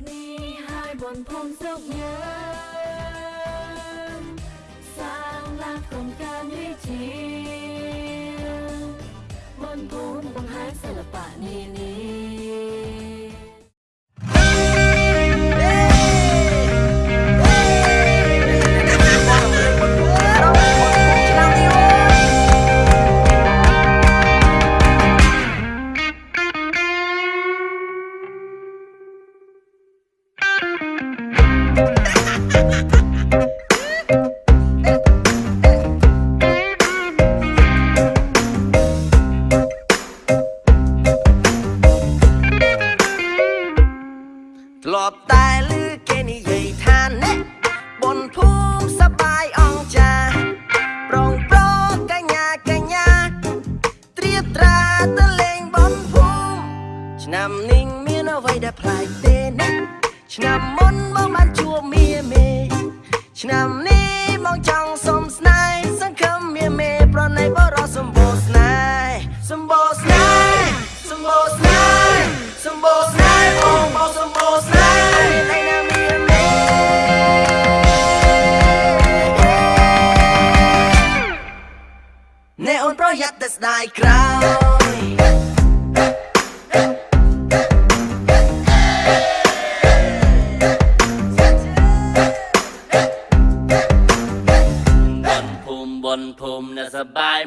ni hai bọn phong dốc nhớ. Sang lạc không ca nguy chính ឆ្នាំនេះមានអ្វីដែលប្លែកទេណាឆ្នាំមុនមកបានជួបមាមេឆ្នាំនេះមកចង់សុំស្នេហ៍សង្ឃឹមមាមេប្រណីបរោះសម្បូរស្នេហ៍សម្បូរស្នេហ៍សម្បូរស្នេហ៍សម្បូរស្នេហ៍បងបងសម្បូរស្នេហ៍នៃណាមាមេអ្នកអូនប្រយ័ត្នតែស្ដាយក្រោយ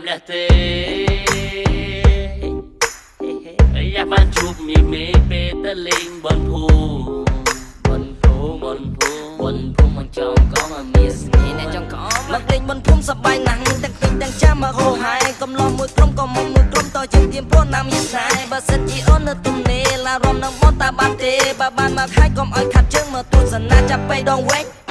ម្លេះទេយ៉ាបានជួបមីមេពេលទៅលេងបនភូមិបនភូមិបនភូមិបនភូមិមកចង់កងឲ្យមានស្នេហ៍អ្នកចង់កងមកលេងបនភូមិសប្បាយណាស់ទាំងពេញទាំងចាំមកហូហែកំឡោះមួយក្រុមក៏មកមួយក្រុមតជាទៀមព្រោះណាមយាស្នេហ៍បើសិនជាអូននៅទំនេរឡារំនឹងបនតាបានទេបើបានមកហើយកុំឲ្យខាត់ជើងមកទស្សនាចាប់បេះដងវែង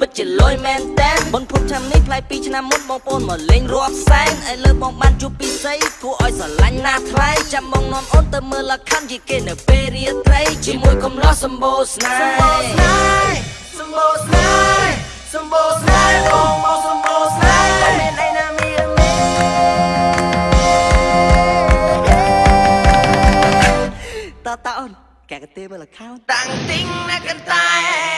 ពិតជាលយមែនតែនបនភូមិឆ្នាំនេះប្លែកពីឆ្នាំមុនបងប្អូនមកលេងរាប់សែនឥឡូវបងបានជួបពិសីគួរឲ្យស្រឡាញ់ណាស់ថ្លៃចាំបងនាំអូនទៅមើលលក្ខខណ្ឌជាគេនៅពេលរាត្រីជាមួយកំឡោះសម្បូរស្នេហ៍សម្បូរស្នេហ៍សម្បូរស្នេហ៍បងមកសម្បូរស្នេហ៍តែមានអីណាមានមានតតអូនកែកទេមើល account តាំងទីងណាកន្តែរ៉ៃតាំ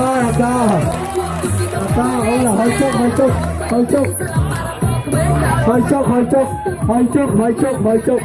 rồi cơ, à cơ. À là hơi chốc, hơi chốc, hơi chốc. Hơi chốc, hơi chốc, hơi chốc, hơi chốc, hơi chốc.